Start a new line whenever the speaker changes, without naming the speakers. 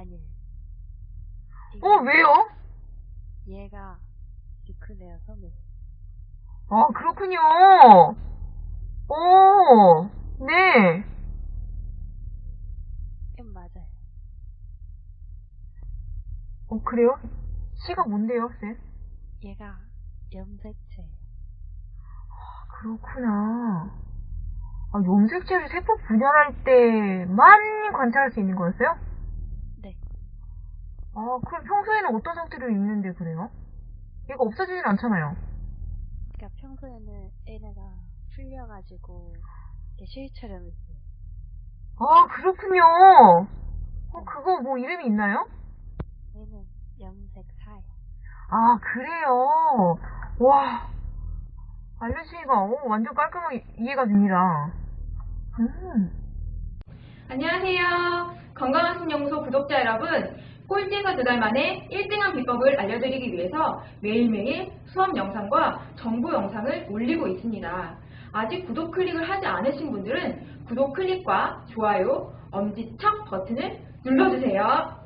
어, 아니에요.
어, 왜요?
얘가 디크네어 섬이에요.
아, 그렇군요. 오, 네.
음, 맞아요.
어, 그래요? C가 뭔데요, 쌤?
얘가 염색체예요.
그렇구나. 아, 염색체를 세포 분열할 때만 관찰할 수 있는 거였어요?
네.
아, 그럼 평소에는 어떤 상태로 있는데 그래요? 얘가 없어지진 않잖아요.
그러니까 평소에는 얘네가 풀려가지고 이렇게 실처럼 있어요.
아, 그렇군요. 어, 그거 뭐 이름이 있나요?
얘는 염색사예요.
아, 그래요. 와. 알려주시니까 어, 완전 깔끔하게 이해가 됩니다. 음.
안녕하세요. 건강한 신연구소 구독자 여러분. 꼴찌에서 두 달 만에 1등한 비법을 알려드리기 위해서 매일매일 수업 영상과 정보 영상을 올리고 있습니다. 아직 구독 클릭을 하지 않으신 분들은 구독 클릭과 좋아요, 엄지척 버튼을 눌러주세요.